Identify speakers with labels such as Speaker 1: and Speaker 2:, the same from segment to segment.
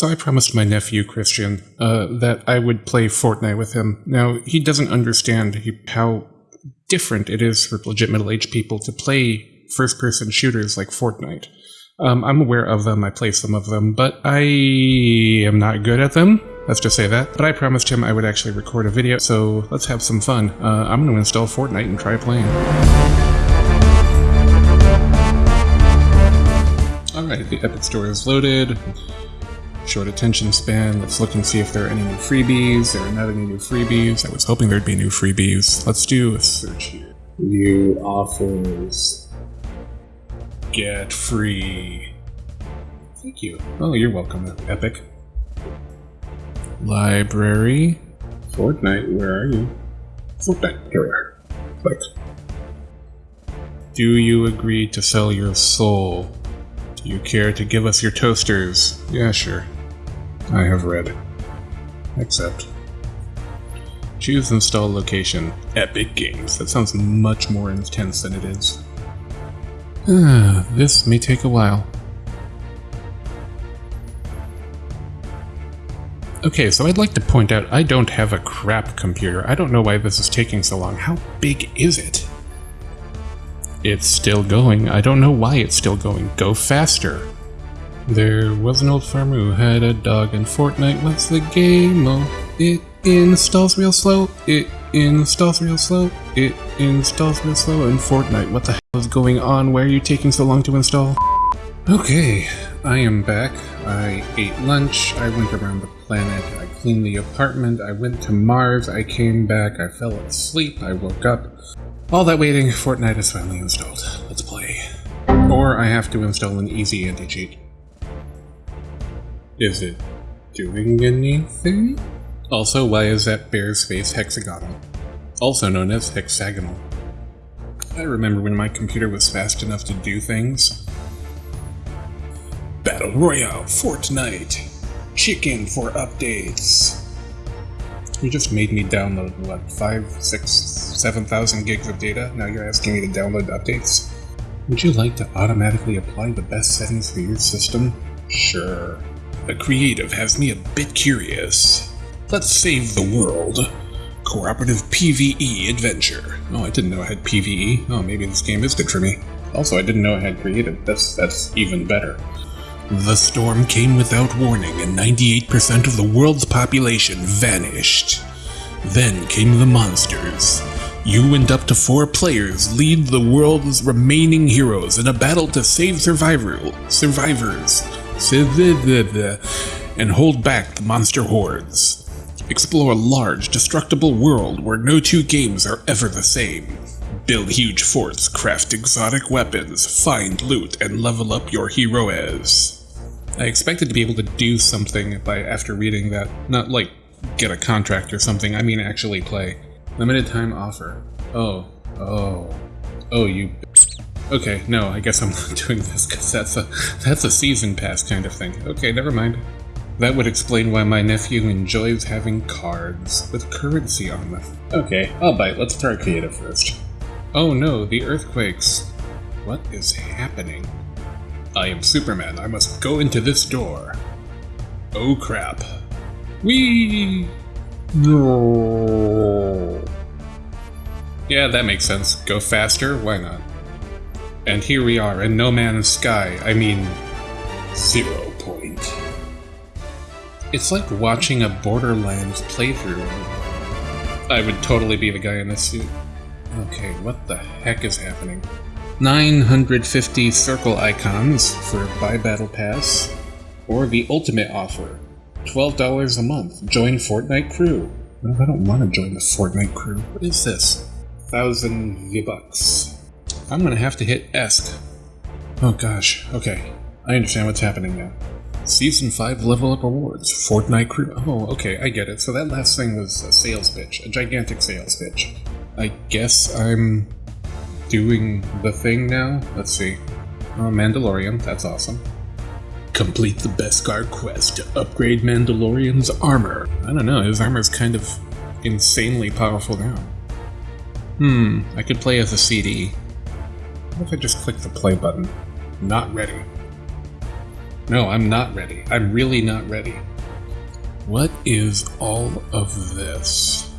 Speaker 1: So I promised my nephew, Christian, uh, that I would play Fortnite with him. Now, he doesn't understand how different it is for legit middle aged people to play first person shooters like Fortnite. Um, I'm aware of them, I play some of them, but I am not good at them. Let's just say that. But I promised him I would actually record a video, so let's have some fun. Uh, I'm going to install Fortnite and try playing. Alright, the Epic Store is loaded. Short attention span. Let's look and see if there are any new freebies. There are not any new freebies. I was hoping there'd be new freebies. Let's do a search here. New offers. Get free. Thank you. Oh, you're welcome, Epic. Library. Fortnite, where are you? Fortnite, here we are. Click. Do you agree to sell your soul? Do you care to give us your toasters? Yeah, sure. I have read. Accept. Choose install location. Epic Games. That sounds much more intense than it is. Ah, this may take a while. Okay, so I'd like to point out I don't have a crap computer. I don't know why this is taking so long. How big is it? It's still going. I don't know why it's still going. Go faster. There was an old farmer who had a dog, and Fortnite was the game. Oh, it installs real slow. It installs real slow. It installs real slow. And Fortnite, what the hell is going on? Why are you taking so long to install? Okay, I am back. I ate lunch. I went around the planet. I cleaned the apartment. I went to Mars. I came back. I fell asleep. I woke up. All that waiting, Fortnite is finally installed. Let's play. Or I have to install an easy anti-cheat. Is it doing anything? Also, why is that bear's face hexagonal? Also known as hexagonal. I remember when my computer was fast enough to do things. Battle Royale, Fortnite, chicken for updates. You just made me download, what, five, six, seven thousand gigs of data? Now you're asking me to download updates? Would you like to automatically apply the best settings for your system? Sure. Creative has me a bit curious. Let's save the world. Cooperative PvE adventure. Oh, I didn't know I had PvE. Oh, maybe this game is good for me. Also, I didn't know I had creative. That's that's even better. The storm came without warning, and 98% of the world's population vanished. Then came the monsters. You and up to four players lead the world's remaining heroes in a battle to save survivor survivors and hold back the monster hordes. Explore a large, destructible world where no two games are ever the same. Build huge forts, craft exotic weapons, find loot, and level up your heroes. I expected to be able to do something by after reading that, not like get a contract or something, I mean actually play. Limited time offer. Oh, oh, oh, you Okay, no, I guess I'm not doing this because that's a that's a season pass kind of thing. Okay, never mind. That would explain why my nephew enjoys having cards with currency on them. Okay, I'll bite. Let's try creative first. Oh no, the earthquakes. What is happening? I am Superman. I must go into this door. Oh crap. Wee! No. Yeah, that makes sense. Go faster? Why not? And here we are in No Man's Sky. I mean, Zero Point. It's like watching a Borderlands playthrough. I would totally be the guy in this suit. Okay, what the heck is happening? 950 circle icons for Buy Battle Pass, or the ultimate offer, $12 a month. Join Fortnite Crew. I don't want to join the Fortnite Crew. What is this? Thousand V-Bucks. I'm gonna have to hit ESC. Oh gosh, okay. I understand what's happening now. Season 5 level up awards, Fortnite crew. Oh, okay, I get it. So that last thing was a sales pitch, a gigantic sales pitch. I guess I'm doing the thing now. Let's see. Oh, Mandalorian, that's awesome. Complete the Beskar quest to upgrade Mandalorian's armor. I don't know, his armor's kind of insanely powerful now. Hmm, I could play as a CD. What if I just click the play button? Not ready. No, I'm not ready. I'm really not ready. What is all of this?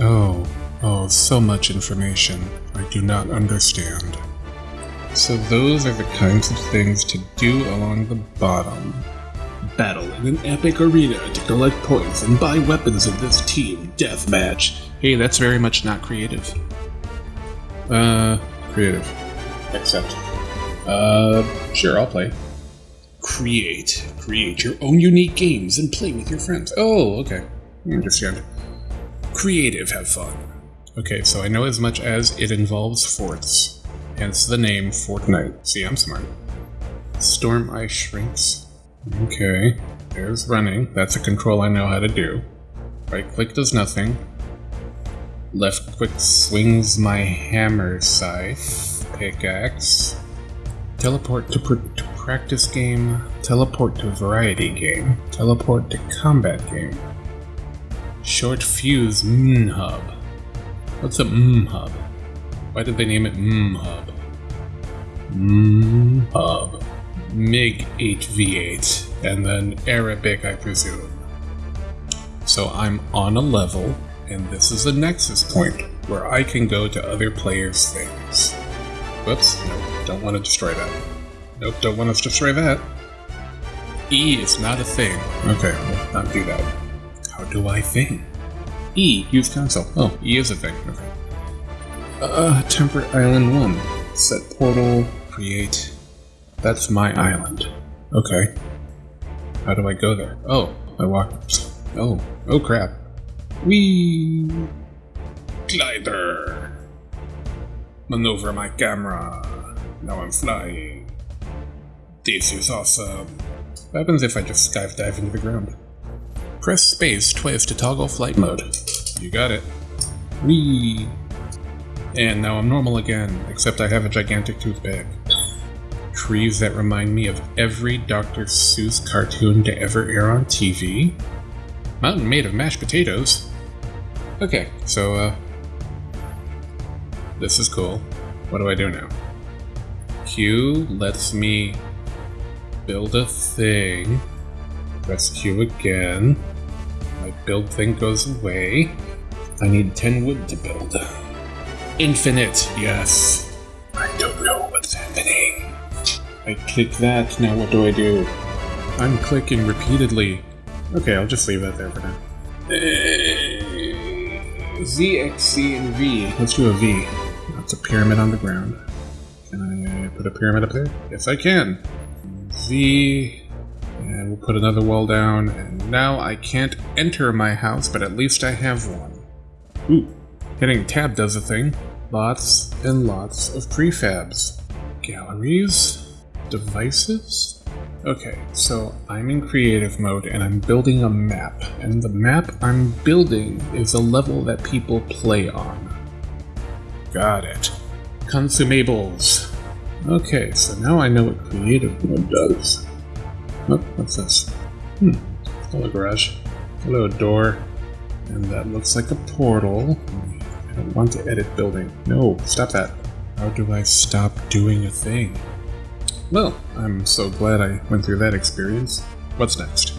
Speaker 1: Oh, oh, so much information. I do not understand. So those are the kinds of things to do along the bottom. Battle in an epic arena to collect points and buy weapons in this team deathmatch. Hey, that's very much not creative. Uh, creative. Accept. Uh, sure, I'll play. Create. Create your own unique games and play with your friends. Oh, okay. I understand. Creative, have fun. Okay, so I know as much as it involves forts, hence the name Fortnite. See, I'm smart. Storm Ice Shrinks. Okay, there's running. That's a control I know how to do. Right click does nothing. Left click swings my hammer scythe. Pickaxe. Teleport to, pr to practice game. Teleport to variety game. Teleport to combat game. Short fuse mm hub. What's a mm hub? Why did they name it mm hub? Mm hub. MiG 8v8, and then Arabic, I presume. So I'm on a level, and this is a nexus point where I can go to other players' things. Whoops, nope, don't want to destroy that. Nope, don't want to destroy that. E is not a thing. Okay, we'll not do that. How do I thing? E, use console. Oh, E is a thing. Okay. Uh, Temperate Island 1. Set portal, create that's my island. Okay. How do I go there? Oh, I walk. Oh, oh crap. Wee! Glider! Maneuver my camera. Now I'm flying. This is awesome. What happens if I just skydive into the ground? Press space twice to toggle flight mode. You got it. Wee! And now I'm normal again, except I have a gigantic toothpick trees that remind me of every Dr. Seuss cartoon to ever air on TV. Mountain made of mashed potatoes. Okay, so, uh. This is cool. What do I do now? Q lets me build a thing. Press Q again. My build thing goes away. I need 10 wood to build. Infinite, yes. I don't know what's happening. I click that, now what do I do? I'm clicking repeatedly. Okay, I'll just leave that there for now. Eh, Z, X, C, and V. Let's do a V. A pyramid on the ground. Can I put a pyramid up there? Yes, I can. Z, and we'll put another wall down. And now I can't enter my house, but at least I have one. Ooh, hitting tab does a thing. Lots and lots of prefabs. Galleries, devices? Okay, so I'm in creative mode and I'm building a map, and the map I'm building is a level that people play on. Got it. Consumables. Okay, so now I know what creative mode does. Oh, what's this? Hmm, hello garage. Hello door. And that looks like a portal. I don't want to edit building. No, stop that. How do I stop doing a thing? Well, I'm so glad I went through that experience. What's next?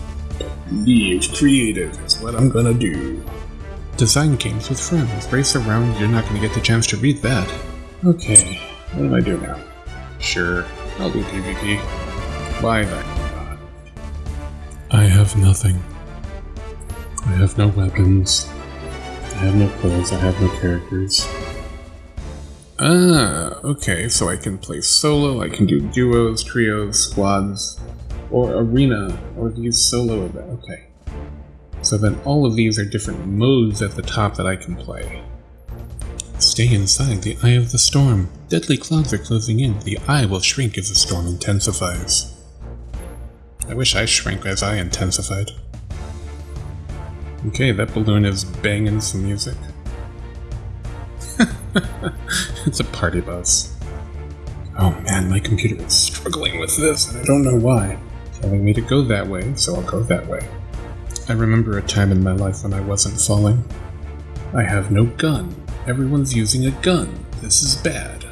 Speaker 1: Leave creative is what I'm gonna do. Design games with friends. Race around, you're not gonna get the chance to read that. Okay, what do I do now? Sure, I'll do PvP. Why the? I have nothing. I have no weapons. I have no clothes, I have no characters. Ah, okay, so I can play solo, I can do duos, trios, squads, or arena, or these solo events. Okay. So then all of these are different modes at the top that I can play. Stay inside the eye of the storm. Deadly clouds are closing in. The eye will shrink as the storm intensifies. I wish I shrank as I intensified. Okay, that balloon is banging some music. it's a party bus. Oh man, my computer is struggling with this, and I don't know why. Telling me to go that way, so I'll go that way. I remember a time in my life when I wasn't falling. I have no gun. Everyone's using a gun. This is bad.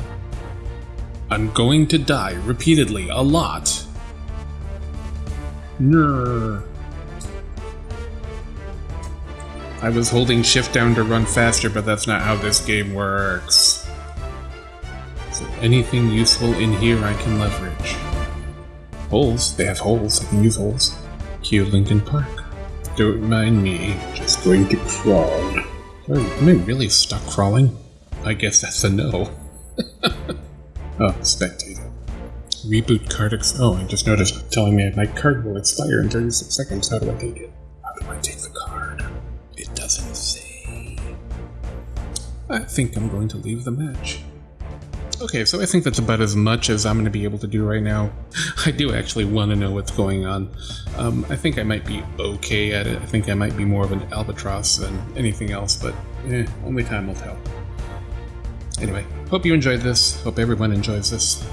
Speaker 1: I'm going to die repeatedly, a lot. No. I was holding shift down to run faster, but that's not how this game works. Is there anything useful in here I can leverage? Holes? They have holes. I can use holes. Cue Linkin Park. Don't mind me. Just going to crawl. Oh, am I really stuck crawling? I guess that's a no. oh, spectator. Reboot card ex- Oh, I just noticed telling me my card will expire in 36 seconds. How do I take it? How do I take the card? It doesn't say. I think I'm going to leave the match. Okay, so I think that's about as much as I'm going to be able to do right now. I do actually want to know what's going on. Um, I think I might be okay at it. I think I might be more of an albatross than anything else, but eh, only time will tell. Anyway, hope you enjoyed this. Hope everyone enjoys this.